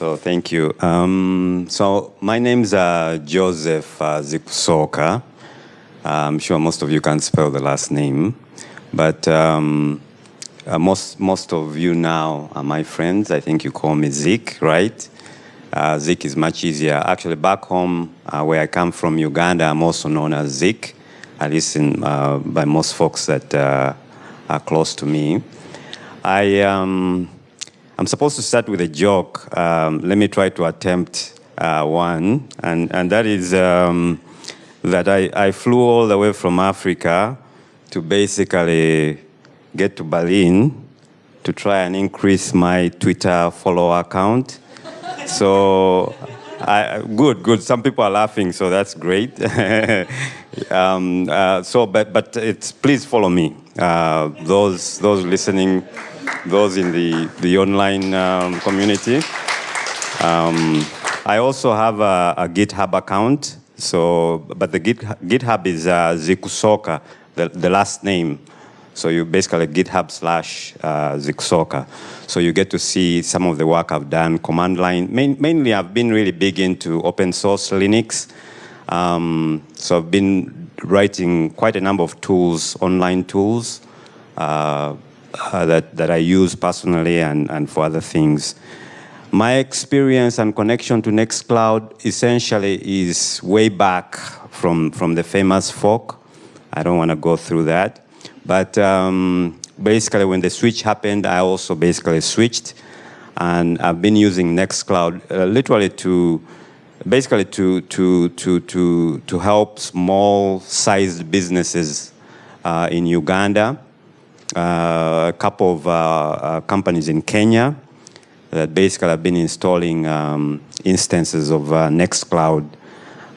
So thank you. Um, so my name's uh, Joseph uh, Zikusoka. I'm sure most of you can't spell the last name, but um, uh, most most of you now are my friends. I think you call me Zik, right? Uh, Zik is much easier. Actually, back home uh, where I come from, Uganda, I'm also known as Zik, at least in, uh, by most folks that uh, are close to me. I, um, I'm supposed to start with a joke. Um, let me try to attempt uh, one, and, and that is um, that I, I flew all the way from Africa to basically get to Berlin to try and increase my Twitter follower count. So, I, good, good. Some people are laughing, so that's great. um, uh, so, but, but it's, please follow me. Uh, those, those listening, those in the, the online um, community. Um, I also have a, a, GitHub account. So, but the Git, GitHub is uh, Zikusoka, the, the last name. So you basically GitHub slash uh, Zikusoka. So you get to see some of the work I've done, command line. Main, mainly I've been really big into open source Linux. Um, so I've been writing quite a number of tools, online tools, uh, uh, that, that I use personally and, and for other things. My experience and connection to Nextcloud essentially is way back from, from the famous fork. I don't want to go through that. But um, basically when the switch happened, I also basically switched. And I've been using Nextcloud uh, literally to, basically to, to, to, to, to help small-sized businesses uh, in Uganda, a couple of uh, uh, companies in Kenya that basically have been installing um, instances of uh, Nextcloud,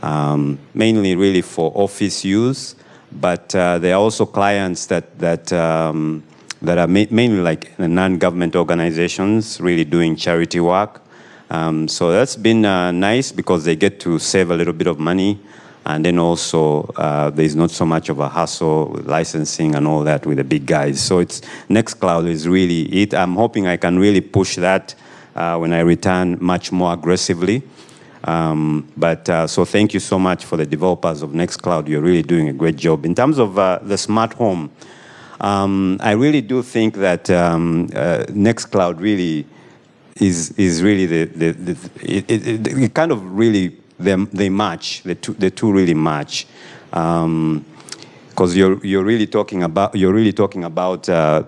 um, mainly really for office use, but uh, there are also clients that, that, um, that are ma mainly like non-government organizations really doing charity work. Um, so that's been uh, nice because they get to save a little bit of money and then also uh, there's not so much of a hassle with licensing and all that with the big guys. So it's Nextcloud is really it. I'm hoping I can really push that uh, when I return much more aggressively. Um, but uh, so thank you so much for the developers of Nextcloud. You're really doing a great job. In terms of uh, the smart home, um, I really do think that um, uh, Nextcloud really is is really the, the, the it, it, it, kind of really they, they match the two the two really match because um, you're you're really talking about you're really talking about uh,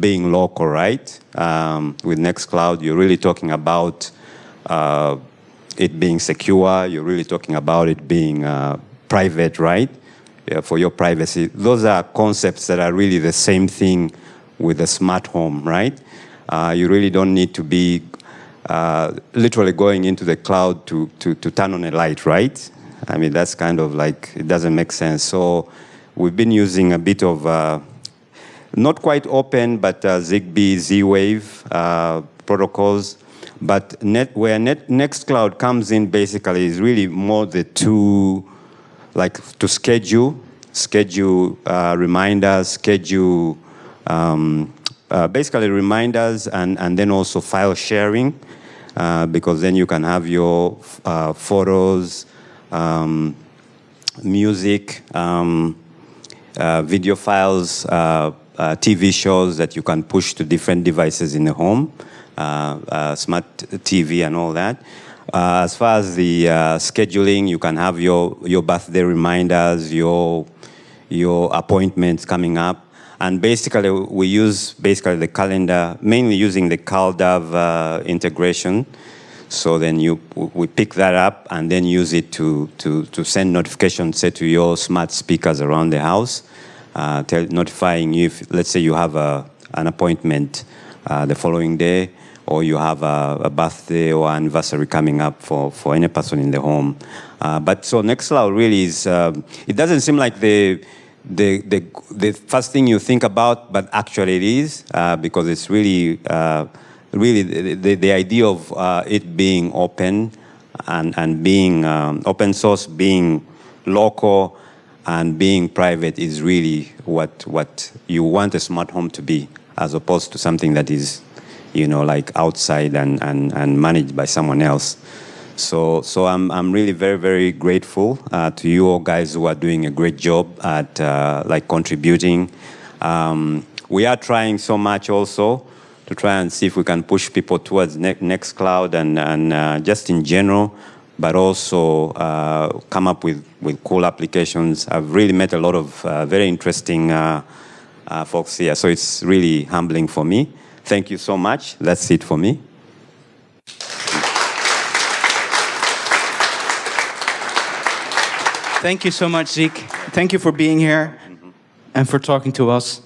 being local, right? Um, with Nextcloud, you're really talking about uh, it being secure. You're really talking about it being uh, private, right? Yeah, for your privacy. Those are concepts that are really the same thing with a smart home, right? Uh, you really don't need to be uh, literally going into the cloud to, to, to turn on a light, right? I mean, that's kind of like, it doesn't make sense. So we've been using a bit of, uh, not quite open, but uh, ZigBee, Z-Wave uh, protocols. But net, where net, Nextcloud comes in basically is really more the two, like to schedule, schedule uh, reminders, schedule um, uh, basically reminders and, and then also file sharing uh, because then you can have your uh, photos, um, music, um, uh, video files, uh, uh, TV shows that you can push to different devices in the home, smart TV and all that. as far as the scheduling, you can have your, your birthday reminders, your, your appointments coming up. And basically, we use basically the calendar, mainly using the CalDAV uh, integration. So then you, we pick that up and then use it to, to, to send notifications, say, to your smart speakers around the house, uh, tell, notifying you if, let's say you have a, an appointment uh, the following day, or you have a, a, birthday or anniversary coming up for, for any person in the home. Uh, but so Nextcloud really is, um, it doesn't seem like the, the, the, the first thing you think about, but actually it is, uh, because it's really, uh, really the, the, the, idea of uh, it being open and, and being um, open source, being local, and being private is really what, what you want a smart home to be, as opposed to something that is you know, like outside and, and, and managed by someone else. So, so I'm, I'm really very, very grateful uh, to you all guys who are doing a great job at uh, like contributing. Um, we are trying so much also to try and see if we can push people towards ne Nextcloud and, and uh, just in general, but also uh, come up with, with cool applications. I've really met a lot of uh, very interesting uh, folks here, so it's really humbling for me. Thank you so much. That's it for me. Thank you so much, Zeke. Thank you for being here and for talking to us.